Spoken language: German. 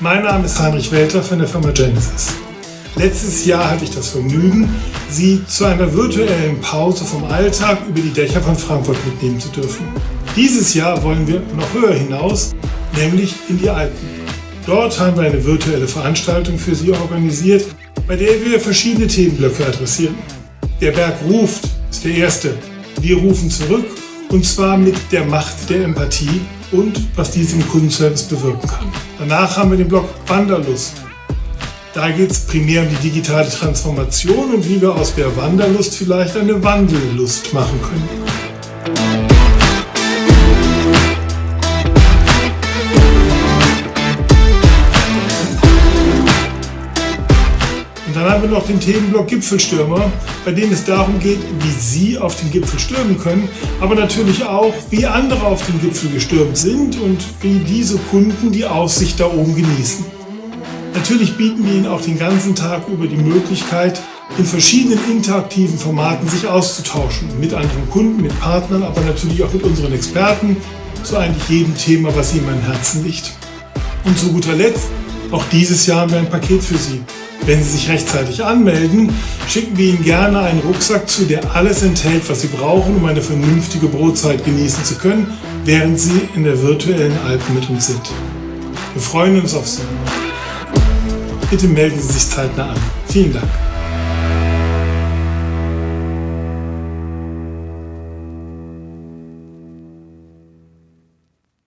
Mein Name ist Heinrich Welter von der Firma Genesis. Letztes Jahr hatte ich das Vergnügen, Sie zu einer virtuellen Pause vom Alltag über die Dächer von Frankfurt mitnehmen zu dürfen. Dieses Jahr wollen wir noch höher hinaus, nämlich in die Alpen. Dort haben wir eine virtuelle Veranstaltung für Sie organisiert, bei der wir verschiedene Themenblöcke adressieren. Der Berg ruft ist der erste. Wir rufen zurück und zwar mit der Macht der Empathie und was dies im Kundenservice bewirken kann. Danach haben wir den Blog Wanderlust. Da geht es primär um die digitale Transformation und wie wir aus der Wanderlust vielleicht eine Wandellust machen können. Und dann haben wir noch den Themenblock Gipfelstürmer, bei dem es darum geht, wie Sie auf den Gipfel stürmen können, aber natürlich auch, wie andere auf den Gipfel gestürmt sind und wie diese Kunden die Aussicht da oben genießen. Natürlich bieten wir Ihnen auch den ganzen Tag über die Möglichkeit, in verschiedenen interaktiven Formaten sich auszutauschen. Mit anderen Kunden, mit Partnern, aber natürlich auch mit unseren Experten zu eigentlich jedem Thema, was Ihnen am Herzen liegt. Und zu guter Letzt, auch dieses Jahr haben wir ein Paket für Sie. Wenn Sie sich rechtzeitig anmelden, schicken wir Ihnen gerne einen Rucksack zu, der alles enthält, was Sie brauchen, um eine vernünftige Brotzeit genießen zu können, während Sie in der virtuellen Alpen mit uns sind. Wir freuen uns auf Sie. Bitte melden Sie sich zeitnah an. Vielen Dank.